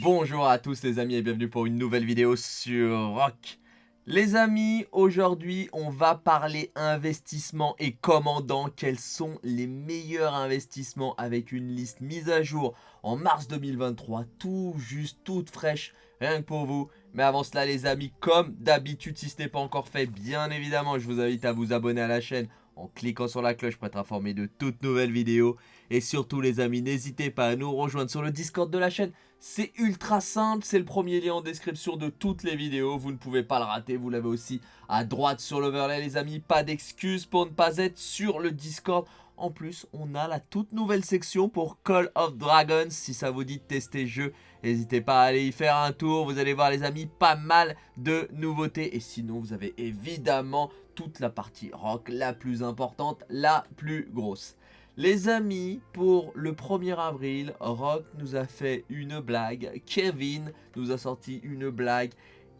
Bonjour à tous les amis et bienvenue pour une nouvelle vidéo sur Rock. Les amis, aujourd'hui on va parler investissement et commandant. Quels sont les meilleurs investissements avec une liste mise à jour en mars 2023. Tout juste, toute fraîche, rien que pour vous. Mais avant cela les amis, comme d'habitude si ce n'est pas encore fait, bien évidemment je vous invite à vous abonner à la chaîne en cliquant sur la cloche pour être informé de toutes nouvelles vidéos. Et surtout les amis, n'hésitez pas à nous rejoindre sur le Discord de la chaîne. C'est ultra simple, c'est le premier lien en description de toutes les vidéos. Vous ne pouvez pas le rater, vous l'avez aussi à droite sur l'overlay les amis. Pas d'excuses pour ne pas être sur le Discord. En plus, on a la toute nouvelle section pour Call of Dragons. Si ça vous dit de tester le jeu, n'hésitez pas à aller y faire un tour. Vous allez voir les amis, pas mal de nouveautés. Et sinon, vous avez évidemment toute la partie rock, la plus importante, la plus grosse. Les amis, pour le 1er avril, Rock nous a fait une blague. Kevin nous a sorti une blague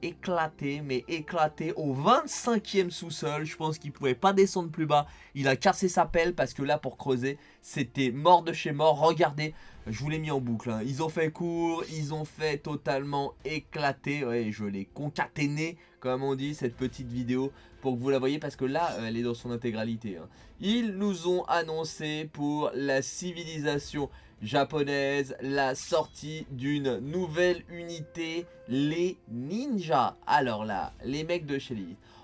éclaté, mais éclaté au 25e sous-sol. Je pense qu'il pouvait pas descendre plus bas. Il a cassé sa pelle parce que là, pour creuser, c'était mort de chez mort. Regardez, je vous l'ai mis en boucle. Hein. Ils ont fait court, ils ont fait totalement éclater. Ouais, je l'ai concaténé, comme on dit, cette petite vidéo pour que vous la voyez parce que là, elle est dans son intégralité. Hein. Ils nous ont annoncé pour la civilisation japonaise la sortie d'une nouvelle unité, les ninjas. Alors là, les mecs de chez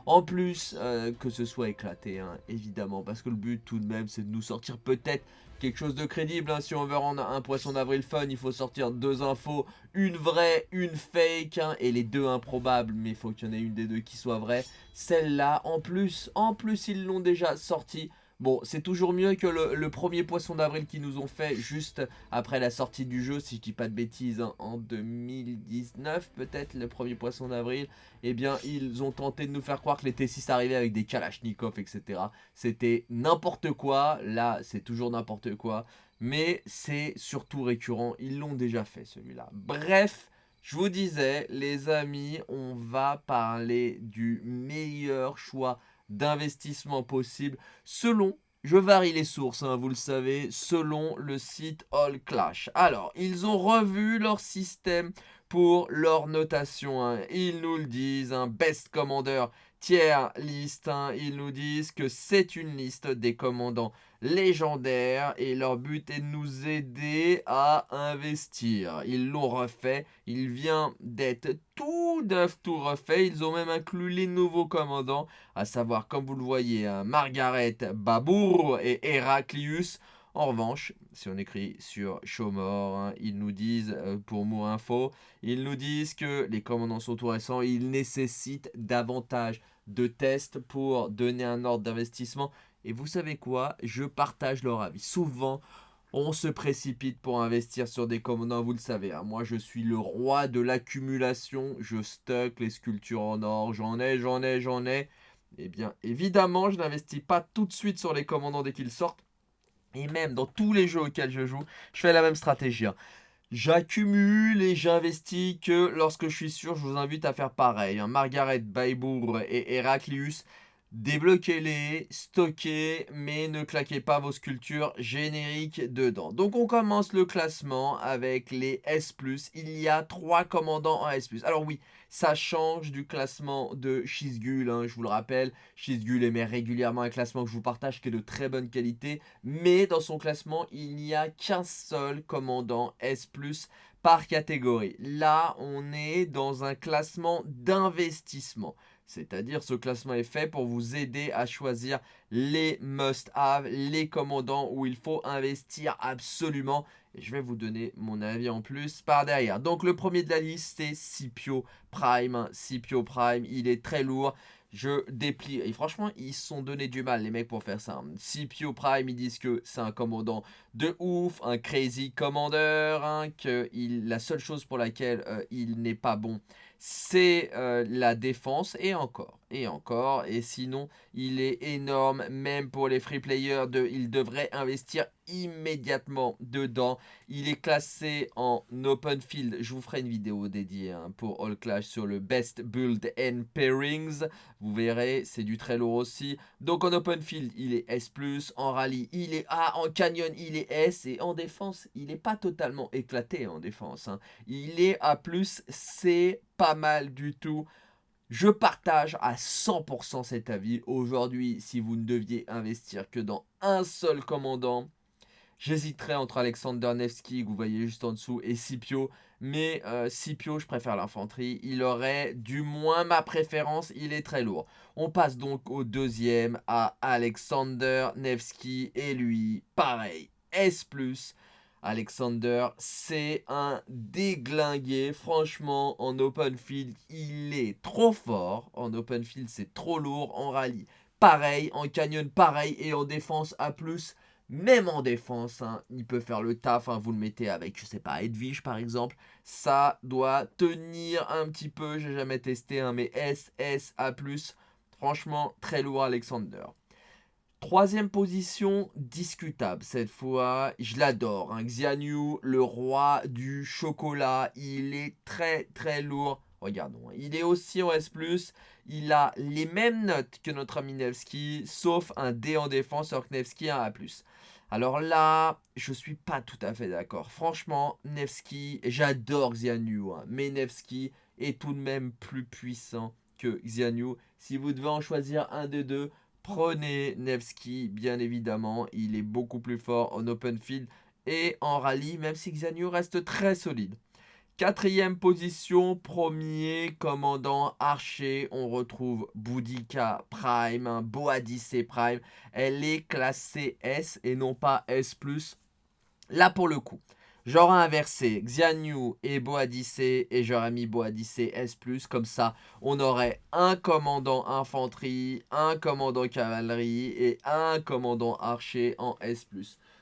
En plus euh, que ce soit éclaté, hein, évidemment, parce que le but tout de même c'est de nous sortir peut-être quelque chose de crédible. Hein. Si on veut rendre un poisson d'avril fun, il faut sortir deux infos, une vraie, une fake, hein, et les deux improbables, mais il faut qu'il y en ait une des deux qui soit vraie. Celle-là, en plus, en plus ils l'ont déjà sortie. Bon, c'est toujours mieux que le, premier poisson d'avril qu'ils nous ont fait juste après la sortie du jeu, si je dis pas de bêtises, hein, en 2019 peut-être, le premier poisson d'avril. Eh bien, ils ont tenté de nous faire croire que les T6 arrivaient avec des Kalachnikov, etc. C'était n'importe quoi, là c'est toujours n'importe quoi, mais c'est surtout récurrent, ils l'ont déjà fait celui-là. Bref, je vous disais, les amis, on va parler du meilleur choix d'investissement possible selon, je varie les sources, hein, vous le savez, selon le site All Clash. Alors, ils ont revu leur système pour leur notation. Hein. Ils nous le disent, un best commander tiers liste. Hein. Ils nous disent que c'est une liste des commandants légendaires et leur but est de nous aider à investir. Ils l'ont refait, il vient d'être tout neuf, tout refait. Ils ont même inclus les nouveaux commandants, à savoir, comme vous le voyez, hein, Margaret Babour et Heraclius. En revanche, si on écrit sur Showmore, hein, ils nous disent, euh, pour Mo Info, ils nous disent que les commandants sont tout récents, ils nécessitent davantage de tests pour donner un ordre d'investissement. Et vous savez quoi? Je partage leur avis. Souvent, on se précipite pour investir sur des commandants, vous le savez. Hein. Moi, je suis le roi de l'accumulation. Je stocke les sculptures en or. J'en ai, j'en ai, j'en ai. Eh bien, évidemment, je n'investis pas tout de suite sur les commandants dès qu'ils sortent. Et même dans tous les jeux auxquels je joue, je fais la même stratégie. Hein. J'accumule et j'investis que lorsque je suis sûr, je vous invite à faire pareil. Hein. Margaret Baybour et Heraclius, débloquez-les, stockez, mais ne claquez pas vos sculptures génériques dedans. Donc on commence le classement avec les S+. Il y a trois commandants en S+. Alors oui, ça change du classement de Shizgul, hein, je vous le rappelle. Shizgul émet régulièrement un classement que je vous partage qui est de très bonne qualité. Mais dans son classement, il n'y a qu'un seul commandant S+, par catégorie. Là, on est dans un classement d'investissement. C'est-à-dire ce classement est fait pour vous aider à choisir les must-have, les commandants où il faut investir absolument. Et je vais vous donner mon avis en plus par derrière. Donc le premier de la liste, c'est Scipio Prime. Scipio Prime, il est très lourd. Je déplie. Et franchement, ils se sont donné du mal, les mecs, pour faire ça. Scipio Prime, ils disent que c'est un commandant de ouf, un crazy commander, hein, que la seule chose pour laquelle euh, il n'est pas bon, c'est euh, la défense, et encore, et encore, et sinon, il est énorme même pour les free players, de, ils devraient investir immédiatement dedans. Il est classé en open field. Je vous ferai une vidéo dédiée hein, pour All Clash sur le best build and pairings. Vous verrez, c'est du très lourd aussi. Donc en open field, il est S+, en rallye, il est A, en canyon, il est S, et en défense, il n'est pas totalement éclaté en défense. Hein. Il est A+, c'est pas mal du tout. Je partage à 100% cet avis. Aujourd'hui, si vous ne deviez investir que dans un seul commandant, J'hésiterais entre Alexander Nevsky, que vous voyez juste en dessous, et Scipio. Mais euh, Scipio, je préfère l'infanterie. Il aurait du moins ma préférence, il est très lourd. On passe donc au deuxième, à Alexander Nevsky. Et lui, pareil, S+. Alexander, c'est un déglingué. Franchement, en open field, il est trop fort. En open field, c'est trop lourd. En rallye, pareil. En canyon, pareil. Et en défense, A+, même en défense, hein, il peut faire le taf. Hein, vous le mettez avec, je sais pas, Edwige par exemple. Ça doit tenir un petit peu. J'ai jamais testé, hein, mais S, S, A+. Franchement, très lourd Alexander. Troisième position, discutable cette fois. Je l'adore. Xianyu, le roi du chocolat. Il est très très lourd. Regardons, il est aussi en S+, il a les mêmes notes que notre ami Nevsky, sauf un D en défense, alors que Nevsky a un A+. Alors là, je suis pas tout à fait d'accord. Franchement, Nevsky, j'adore Xianyu, hein, mais Nevsky est tout de même plus puissant que Xianyu. Si vous devez en choisir un des deux, prenez Nevsky, bien évidemment. Il est beaucoup plus fort en open field et en rallye, même si Xianyu reste très solide. Quatrième position, premier commandant archer, on retrouve Boudica Prime, Boadice Prime. Elle est classée S et non pas S+. Là pour le coup, j'aurais inversé Xianyu et Boadice et j'aurais mis Boadice S+. Comme ça, on aurait un commandant infanterie, un commandant cavalerie et un commandant archer en S+.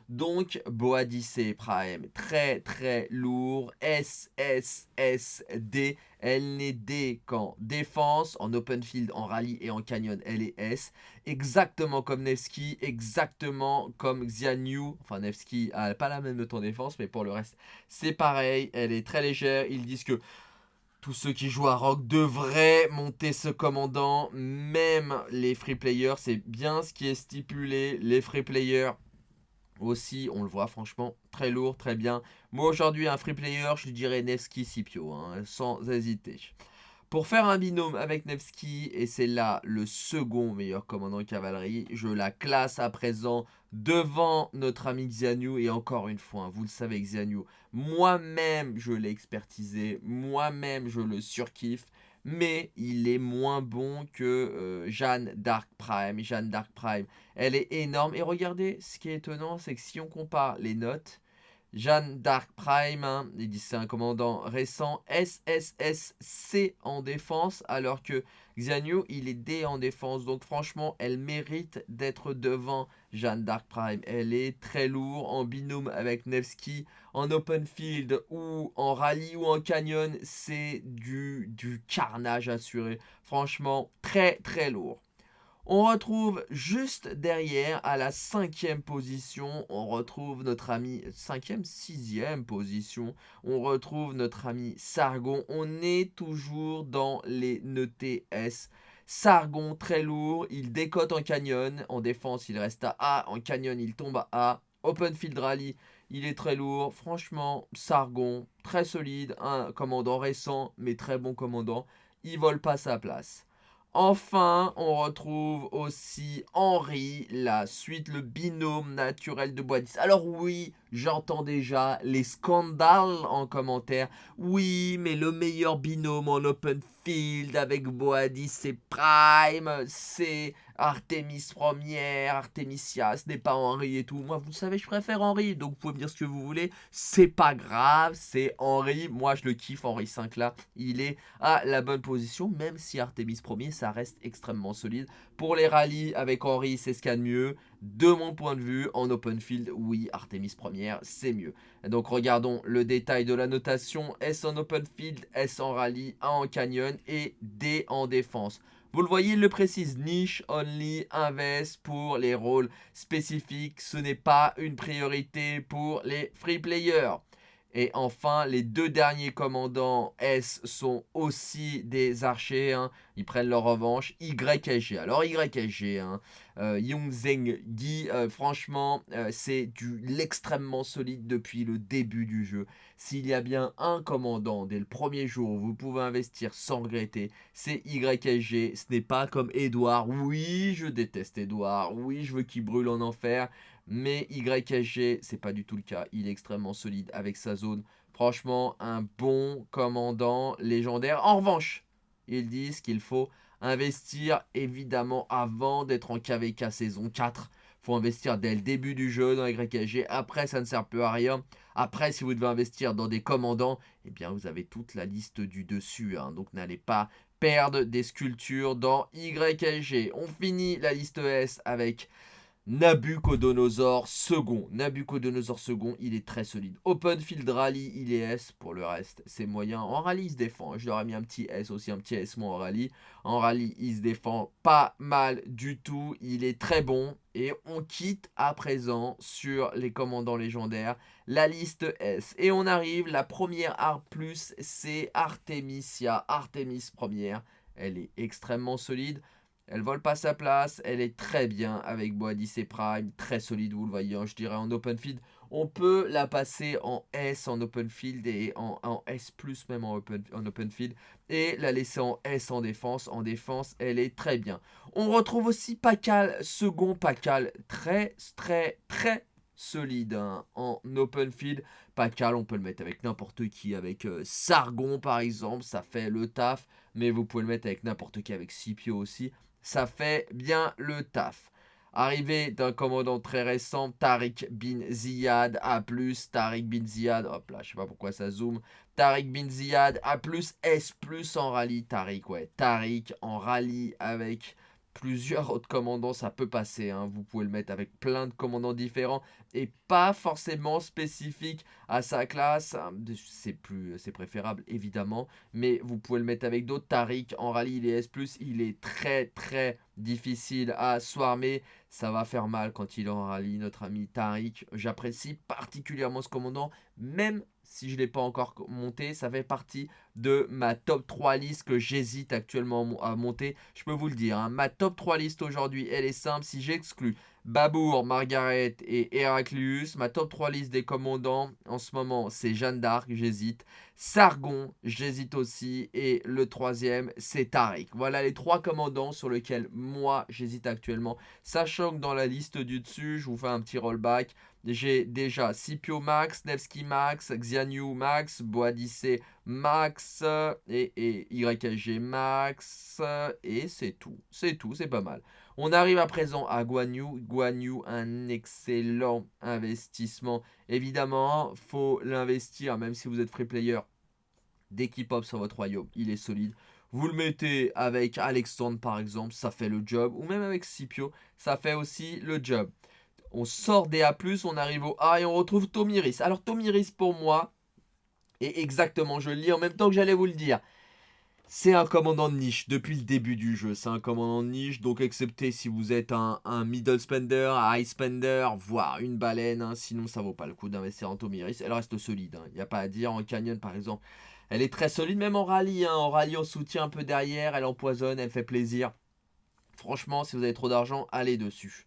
Donc, Boadice Prime, très très lourd, SSSD, elle n'est D qu'en défense, en open field, en rallye et en canyon, elle est S. Exactement comme Nevsky, exactement comme Xianyu, enfin Nevsky n'a pas la même note en défense, mais pour le reste, c'est pareil, elle est très légère. Ils disent que tous ceux qui jouent à Rock devraient monter ce commandant, même les free players, c'est bien ce qui est stipulé, les free players aussi, on le voit franchement très lourd, très bien. Moi aujourd'hui, un free player, je dirais Nevsky Scipio, hein, sans hésiter. Pour faire un binôme avec Nevsky, et c'est là le second meilleur commandant cavalerie, je la classe à présent devant notre ami Xianyu. Et encore une fois, vous le savez Xianyu, moi-même je l'ai expertisé, moi-même je le surkiffe mais il est moins bon que euh, Jeanne Dark Prime. Jeanne Dark Prime, elle est énorme. Et regardez, ce qui est étonnant, c'est que si on compare les notes, Jeanne Dark Prime, hein, c'est un commandant récent, SSSC en défense, alors que Xianyu, il est D en défense. Donc franchement, elle mérite d'être devant Jeanne Dark Prime. Elle est très lourde en binôme avec Nevsky, en open field ou en rallye ou en canyon. C'est du, du carnage assuré. Franchement, très très lourd. On retrouve juste derrière, à la cinquième position, on retrouve notre ami, cinquième, sixième position, on retrouve notre ami Sargon. On est toujours dans les notés S. Sargon, très lourd, il décote en canyon, en défense il reste à A, en canyon il tombe à A. Open Field Rally, il est très lourd. Franchement, Sargon, très solide, un commandant récent, mais très bon commandant. Il vole pas sa place. Enfin, on retrouve aussi Henri, la suite, le binôme naturel de Boadis. Alors oui, j'entends déjà les scandales en commentaire. Oui, mais le meilleur binôme en open field avec Boadis, c'est Prime, c'est Artemis première, Artemisia, ce n'est pas Henri et tout. Moi, vous savez, je préfère Henri, donc vous pouvez me dire ce que vous voulez. C'est pas grave, c'est Henri. Moi, je le kiffe, Henri 5 là. Il est à la bonne position, même si Artemis premier, ça reste extrêmement solide. Pour les rallyes avec Henri, c'est ce qu'il y a de mieux. De mon point de vue, en open field, oui, Artemis première, c'est mieux. Donc regardons le détail de la notation. S en open field, S en rallye, A en canyon et D en défense. Vous le voyez, il le précise, niche only invest pour les rôles spécifiques. Ce n'est pas une priorité pour les free players. Et enfin, les deux derniers commandants S sont aussi des archers. Hein. Ils prennent leur revanche. YSG. Alors YSG, hein, euh, Zeng Gi, euh, franchement, euh, c'est du l'extrêmement solide depuis le début du jeu. S'il y a bien un commandant dès le premier jour où vous pouvez investir sans regretter, c'est YSG. Ce n'est pas comme Edouard. Oui, je déteste Edouard. Oui, je veux qu'il brûle en enfer. Mais YSG, c'est pas du tout le cas. Il est extrêmement solide avec sa zone. Franchement, un bon commandant légendaire. En revanche, ils disent qu'il faut investir évidemment avant d'être en KVK saison 4. Il faut investir dès le début du jeu dans YSG. Après, ça ne sert plus à rien. Après, si vous devez investir dans des commandants, eh bien, vous avez toute la liste du dessus. Hein. Donc, n'allez pas perdre des sculptures dans YSG. On finit la liste S avec Nabucodonosor second. Nabucodonosor second, il est très solide. Open Field Rally, il est S. Pour le reste, c'est moyen. En rallye, il se défend. Je leur ai mis un petit S aussi, un petit S moi en rallye. En rallye, il se défend pas mal du tout. Il est très bon. Et on quitte à présent sur les commandants légendaires la liste S. Et on arrive, la première art plus, c'est Artemisia. Artemis première. Elle est extrêmement solide. Elle vole pas sa place, elle est très bien avec Boadis et Prime, très solide, vous le voyez, je dirais en open field. On peut la passer en S en open field et en, S+, même en open, en open field. Et la laisser en S en défense. En défense, elle est très bien. On retrouve aussi Pacal, second Pacal, très, très, très solide hein, en open field. Pacal, on peut le mettre avec n'importe qui, avec euh, Sargon par exemple, ça fait le taf. Mais vous pouvez le mettre avec n'importe qui, avec Scipio aussi ça fait bien le taf. Arrivé d'un commandant très récent, Tariq bin Ziyad A+, Tariq bin Ziyad, hop là, je sais pas pourquoi ça zoome, Tariq bin Ziyad A+, S+, en rallye, Tariq, ouais, Tariq en rallye avec plusieurs autres commandants, ça peut passer. Hein. Vous pouvez le mettre avec plein de commandants différents et pas forcément spécifique à sa classe. C'est plus, c'est préférable évidemment, mais vous pouvez le mettre avec d'autres. Tariq en rallye, il est S+, il est très très difficile à swarmer. Ça va faire mal quand il est en rallye, notre ami Tariq. J'apprécie particulièrement ce commandant, même si je ne l'ai pas encore monté. Ça fait partie de ma top 3 liste que j'hésite actuellement à monter. Je peux vous le dire, hein. ma top 3 liste aujourd'hui, elle est simple. Si j'exclus Babour, Margaret et Heraclius. Ma top 3 liste des commandants en ce moment, c'est Jeanne d'Arc, j'hésite. Sargon, j'hésite aussi. Et le troisième, c'est Tariq. Voilà les trois commandants sur lesquels moi, j'hésite actuellement. Sachant que dans la liste du dessus, je vous fais un petit rollback. J'ai déjà Scipio Max, Nevsky Max, Xianyu Max, Boadice Max et, et Max. Et c'est tout. C'est tout, c'est pas mal. On arrive à présent à Guanyu. Guanyu, un excellent investissement. Évidemment, faut l'investir, même si vous êtes free player. Dès qu'il pop sur votre royaume, il est solide. Vous le mettez avec Alexandre par exemple, ça fait le job. Ou même avec Scipio, ça fait aussi le job. On sort des A+, on arrive au A et on retrouve Tomiris. Alors Tomiris pour moi, et exactement, je le lis en même temps que j'allais vous le dire. C'est un commandant de niche depuis le début du jeu. C'est un commandant de niche, donc excepté si vous êtes un, middle spender, un high spender, voire une baleine. Hein. sinon, ça vaut pas le coup d'investir en Tomiris. Elle reste solide, il hein. n'y a pas à dire. En canyon, par exemple, elle est très solide, même en rallye. Hein. En rallye, on soutient un peu derrière, elle empoisonne, elle fait plaisir. Franchement, si vous avez trop d'argent, allez dessus.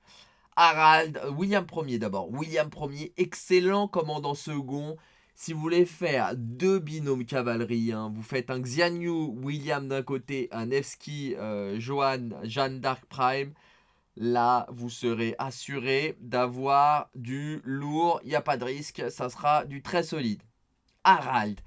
Harald, William Ier d'abord. William Ier, excellent commandant second. Si vous voulez faire deux binômes cavalerie, hein, vous faites un Xianyu William d'un côté, un Nevsky euh, Johan Jeanne d'Arc Prime. Là, vous serez assuré d'avoir du lourd. Il n'y a pas de risque. Ça sera du très solide. Harald.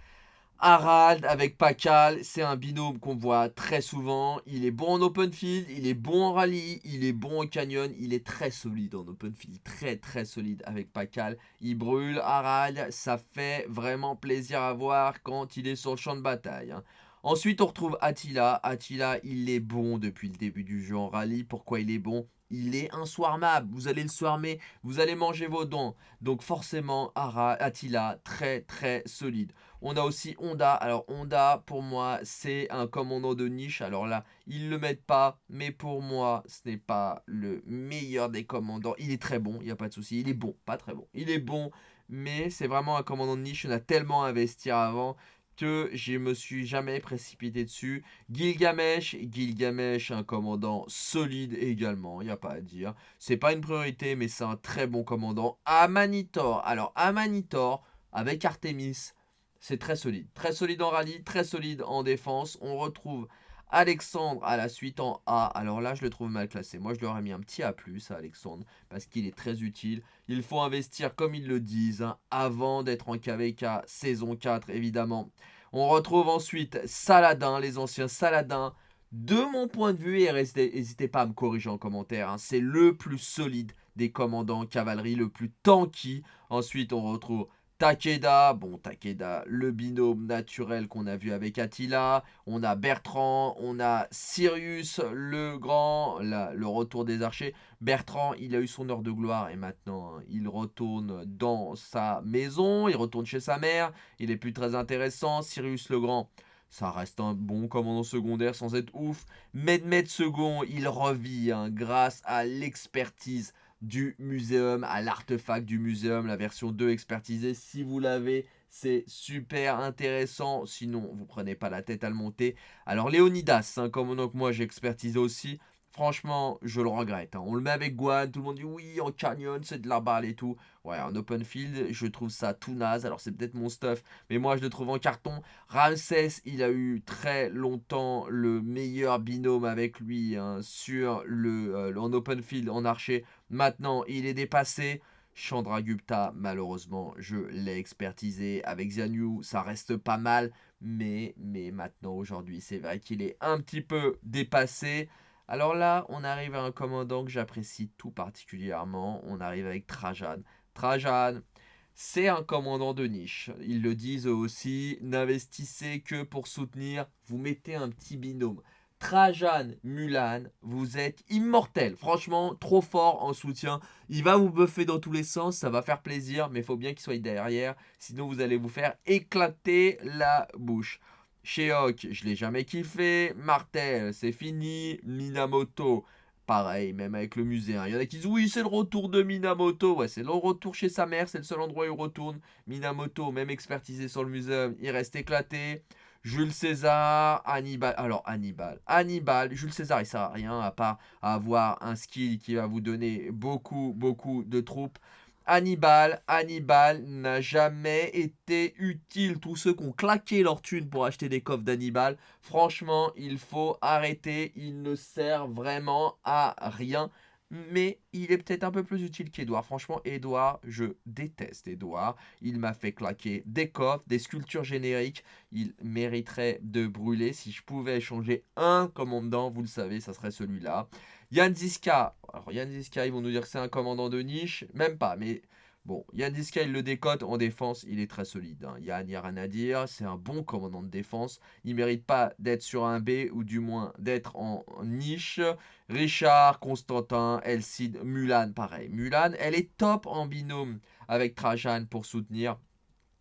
Harald avec Pakal, c'est un binôme qu'on voit très souvent. Il est bon en open field, il est bon en rallye, il est bon en canyon. Il est très solide en open field, très très solide avec Pakal. Il brûle Harald, ça fait vraiment plaisir à voir quand il est sur le champ de bataille. Hein. Ensuite, on retrouve Attila. Attila, il est bon depuis le début du jeu en rallye. Pourquoi il est bon? Il est inswarmable. Vous allez le swarmer, vous allez manger vos dents. Donc forcément, Attila, très très solide. On a aussi Honda. Alors Honda, pour moi, c'est un commandant de niche. Alors là, ils le mettent pas. Mais pour moi, ce n'est pas le meilleur des commandants. Il est très bon, il n'y a pas de souci. Il est bon, pas très bon. Il est bon, mais c'est vraiment un commandant de niche. On a tellement investi avant que je me suis jamais précipité dessus. Gilgamesh, Gilgamesh, un commandant solide également, il n'y a pas à dire. C'est pas une priorité, mais c'est un très bon commandant. Amanitor, alors Amanitor, avec Artemis, c'est très solide. Très solide en rallye, très solide en défense. On retrouve Alexandre à la suite en A. Alors là, je le trouve mal classé. Moi, je lui aurais mis un petit A+, à Alexandre, parce qu'il est très utile. Il faut investir, comme ils le disent, hein, avant d'être en KVK saison 4, évidemment. On retrouve ensuite Saladin, les anciens Saladins. De mon point de vue, et n'hésitez pas à me corriger en commentaire, hein, c'est le plus solide des commandants cavalerie, le plus tanky. Ensuite, on retrouve Takeda, bon Takeda, le binôme naturel qu'on a vu avec Attila, on a Bertrand, on a Sirius le grand, le retour des archers. Bertrand, il a eu son heure de gloire et maintenant hein, il retourne dans sa maison, il retourne chez sa mère, il est plus très intéressant. Sirius le grand, ça reste un bon commandant secondaire sans être ouf. Medmed second, il revit hein, grâce à l'expertise du muséum, à l'artefact du muséum, la version 2 expertisée. Si vous l'avez, c'est super intéressant. Sinon, vous prenez pas la tête à le monter. Alors, Léonidas, hein, comme donc moi j'ai expertisé aussi. Franchement, je le regrette. Hein. On le met avec Guan, tout le monde dit oui, en canyon, c'est de la balle et tout. Ouais, en open field, je trouve ça tout naze. Alors, c'est peut-être mon stuff, mais moi, je le trouve en carton. Ramsès, il a eu très longtemps le meilleur binôme avec lui hein, sur le, euh, en open field, en archer. Maintenant, il est dépassé. Chandragupta, malheureusement, je l'ai expertisé avec Xianyu, ça reste pas mal, mais, mais maintenant, aujourd'hui, c'est vrai qu'il est un petit peu dépassé. Alors là, on arrive à un commandant que j'apprécie tout particulièrement. On arrive avec Trajan. Trajan, c'est un commandant de niche. Ils le disent aussi, n'investissez que pour soutenir, vous mettez un petit binôme. Trajan, Mulan, vous êtes immortel. Franchement, trop fort en soutien. Il va vous buffer dans tous les sens, ça va faire plaisir, mais il faut bien qu'il soit derrière. Sinon, vous allez vous faire éclater la bouche. Sheok, je l'ai jamais kiffé. Martel, c'est fini. Minamoto, pareil, même avec le musée. Hein. Il y en a qui disent oui, c'est le retour de Minamoto. Ouais, c'est le retour chez sa mère, c'est le seul endroit où il retourne. Minamoto, même expertisé sur le musée, il reste éclaté. Jules César, Hannibal. Alors, Hannibal. Hannibal, Jules César, il sert à rien à part avoir un skill qui va vous donner beaucoup, beaucoup de troupes. Hannibal, Hannibal n'a jamais été utile. Tous ceux qui ont claqué leur thune pour acheter des coffres d'Hannibal, franchement, il faut arrêter. Il ne sert vraiment à rien. Mais il est peut-être un peu plus utile qu'Edouard. Franchement, Edouard, je déteste Edouard. Il m'a fait claquer des coffres, des sculptures génériques. Il mériterait de brûler. Si je pouvais changer un commandant, vous le savez, ça serait celui-là. Yann Ziska, alors Yann Ziska, ils vont nous dire que c'est un commandant de niche, même pas, mais bon, Yann Ziska, il le décote en défense, il est très solide. Hein. Yann, il a c'est un bon commandant de défense, il mérite pas d'être sur un B, ou du moins d'être en, niche. Richard, Constantin, Elcid, Mulan, pareil. Mulan, elle est top en binôme avec Trajan pour soutenir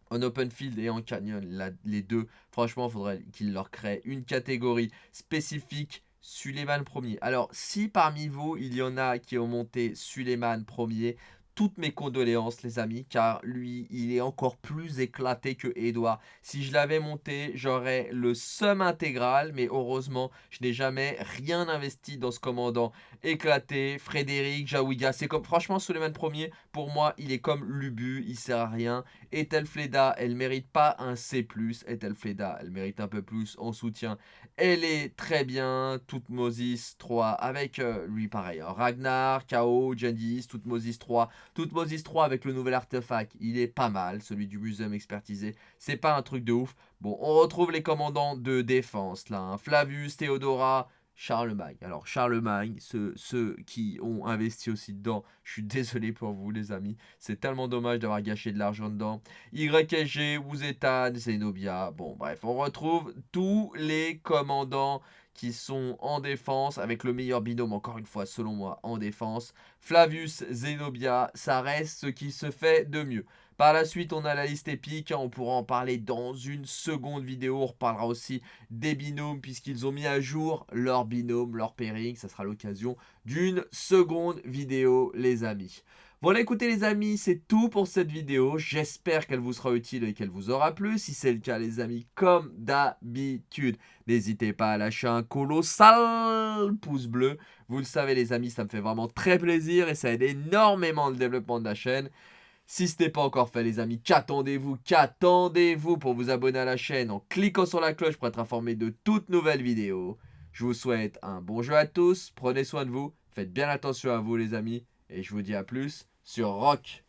en open field et en canyon, les deux, franchement, il faudrait qu'il leur crée une catégorie spécifique Suleiman premier. Alors, si parmi vous, il y en a qui ont monté Suleiman premier, toutes mes condoléances les amis car lui il est encore plus éclaté que Edouard. Si je l'avais monté j'aurais le sum intégral mais heureusement je n'ai jamais rien investi dans ce commandant éclaté. Frédéric, Jawiga c'est comme franchement Suleiman premier pour moi il est comme Lubu il sert à rien. Etelfleda elle mérite pas un C+, Etelfleda elle mérite un peu plus en soutien. Elle est très bien, Toutmosis 3 avec euh, lui pareil, hein. Ragnar, Kao, Jandis, Toutmosis 3 Moses 3 avec le nouvel artefact, il est pas mal, celui du muséum expertisé. C'est pas un truc de ouf. Bon, on retrouve les commandants de défense là. Hein. Flavius, Theodora, Charlemagne. Alors Charlemagne, ceux, ceux, qui ont investi aussi dedans, je suis désolé pour vous les amis. C'est tellement dommage d'avoir gâché de l'argent dedans. YSG, Wuzetan, Zenobia. Bon bref, on retrouve tous les commandants qui sont en défense avec le meilleur binôme, encore une fois, selon moi, en défense. Flavius, Zenobia, ça reste ce qui se fait de mieux. Par la suite, on a la liste épique. On pourra en parler dans une seconde vidéo. On reparlera aussi des binômes puisqu'ils ont mis à jour leur binôme, leur pairing. Ça sera l'occasion d'une seconde vidéo, les amis. Voilà, écoutez les amis, c'est tout pour cette vidéo. J'espère qu'elle vous sera utile et qu'elle vous aura plu. Si c'est le cas, les amis, comme d'habitude, n'hésitez pas à lâcher un colossal pouce bleu. Vous le savez, les amis, ça me fait vraiment très plaisir et ça aide énormément le développement de la chaîne. Si ce n'est pas encore fait les amis, qu'attendez-vous? Qu'attendez-vous pour vous abonner à la chaîne en cliquant sur la cloche pour être informé de toutes nouvelles vidéos? Je vous souhaite un bon jeu à tous, prenez soin de vous, faites bien attention à vous les amis, et je vous dis à plus sur Rock